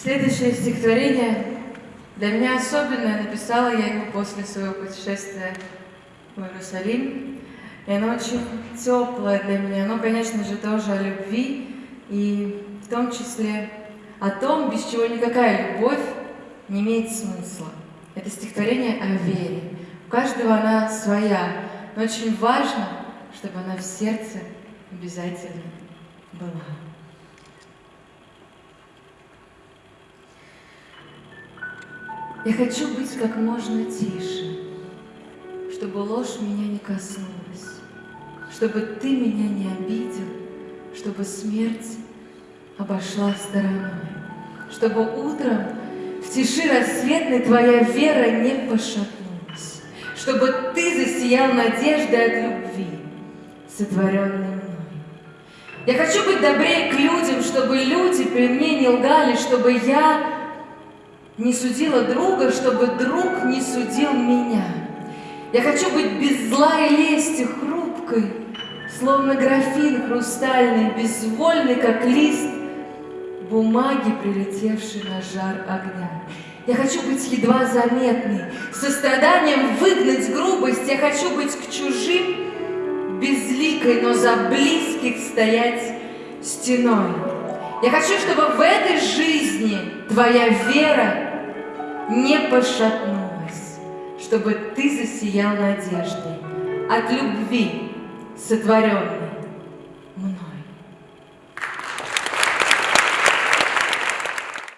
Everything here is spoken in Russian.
Следующее стихотворение для меня особенное. Написала я его после своего путешествия в Иерусалим. И оно очень теплое для меня. Оно, конечно же, тоже о любви. И в том числе о том, без чего никакая любовь не имеет смысла. Это стихотворение о вере. У каждого она своя, но очень важно, чтобы она в сердце обязательно была. Я хочу быть как можно тише, чтобы ложь меня не коснулась, чтобы ты меня не обидел, чтобы смерть обошла стороной, чтобы утром в тиши рассветной твоя вера не пошатнулась, чтобы ты засиял надеждой от любви, сотворенной мной. Я хочу быть добрее к людям, чтобы люди при мне не лгали, чтобы я не судила друга, чтобы друг не судил меня. Я хочу быть без зла и лести, хрупкой, словно графин хрустальный, безвольный, как лист бумаги, прилетевшей на жар огня. Я хочу быть едва заметной, состраданием выгнать грубость. Я хочу быть к чужим безликой, но за близких стоять стеной. Я хочу, чтобы в этой жизни твоя вера не пошатнулась, чтобы ты засиял надеждой от любви, сотворенной